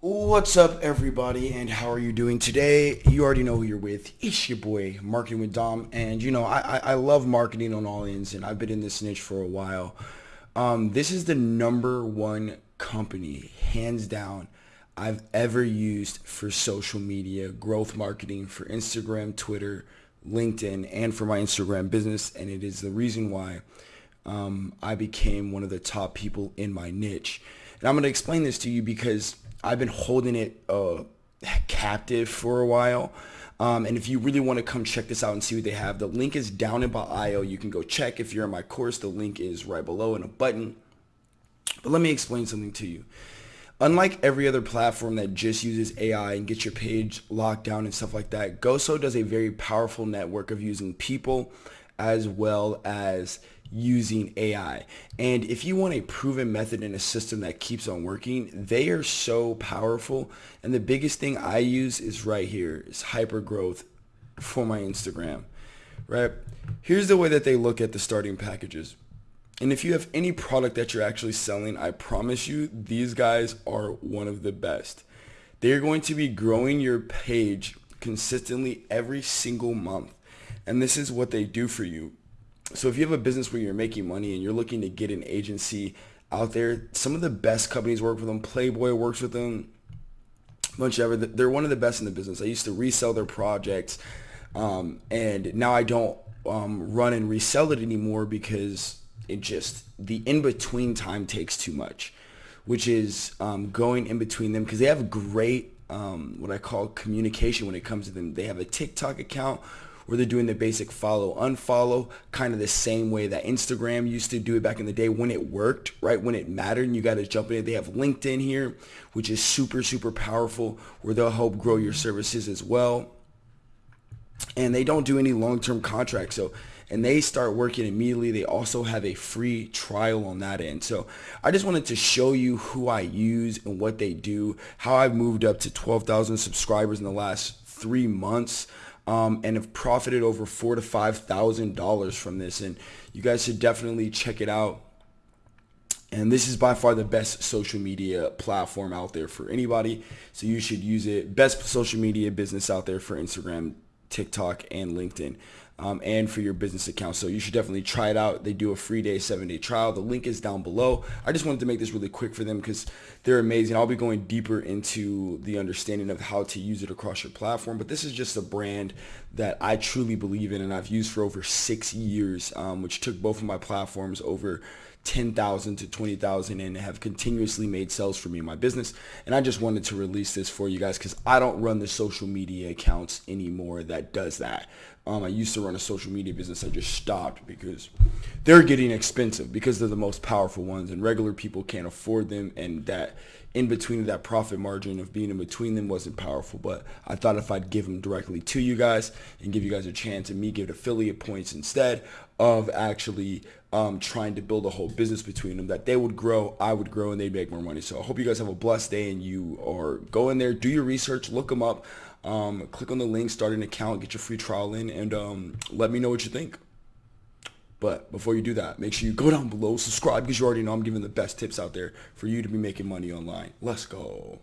What's up, everybody, and how are you doing today? You already know who you're with. It's your boy, Marketing with Dom, and you know I, I, love marketing on all ends, and I've been in this niche for a while. Um, this is the number one company, hands down, I've ever used for social media growth marketing for Instagram, Twitter, LinkedIn, and for my Instagram business, and it is the reason why um, I became one of the top people in my niche. And I'm going to explain this to you because I've been holding it uh, captive for a while. Um, and if you really want to come check this out and see what they have, the link is down in bio. You can go check. If you're in my course, the link is right below in a button. But let me explain something to you. Unlike every other platform that just uses AI and gets your page locked down and stuff like that, Goso does a very powerful network of using people as well as using AI. And if you want a proven method and a system that keeps on working, they are so powerful. And the biggest thing I use is right here, is hyper growth for my Instagram, right? Here's the way that they look at the starting packages. And if you have any product that you're actually selling, I promise you, these guys are one of the best. They're going to be growing your page consistently every single month. And this is what they do for you so if you have a business where you're making money and you're looking to get an agency out there, some of the best companies work with them. Playboy works with them. Bunch of ever. They're one of the best in the business. I used to resell their projects, um, and now I don't um, run and resell it anymore because it just the in between time takes too much, which is um, going in between them because they have great um, what I call communication when it comes to them. They have a TikTok account where they're doing the basic follow unfollow kind of the same way that Instagram used to do it back in the day when it worked, right? When it mattered and you got to jump in. They have LinkedIn here, which is super, super powerful where they'll help grow your services as well. And they don't do any long-term contracts. So and they start working immediately. They also have a free trial on that end. So I just wanted to show you who I use and what they do, how I've moved up to 12,000 subscribers in the last three months um, and have profited over four to five thousand dollars from this. And you guys should definitely check it out. And this is by far the best social media platform out there for anybody. So you should use it. Best social media business out there for Instagram, TikTok, and LinkedIn um, and for your business account. So you should definitely try it out. They do a free day, seven day trial. The link is down below. I just wanted to make this really quick for them because they're amazing. I'll be going deeper into the understanding of how to use it across your platform. But this is just a brand that I truly believe in and I've used for over six years, um, which took both of my platforms over 10,000 to 20,000 and have continuously made sales for me in my business. And I just wanted to release this for you guys because I don't run the social media accounts anymore that does that. Um, I used to run a social media business. I just stopped because they're getting expensive because they're the most powerful ones and regular people can't afford them. And that in between that profit margin of being in between them wasn't powerful. But I thought if I'd give them directly to you guys and give you guys a chance and me give affiliate points instead of actually um, trying to build a whole business between them that they would grow, I would grow, and they'd make more money. So I hope you guys have a blessed day and you are go in there, do your research, look them up, um, click on the link, start an account, get your free trial in, and um, let me know what you think. But before you do that, make sure you go down below, subscribe because you already know I'm giving the best tips out there for you to be making money online. Let's go.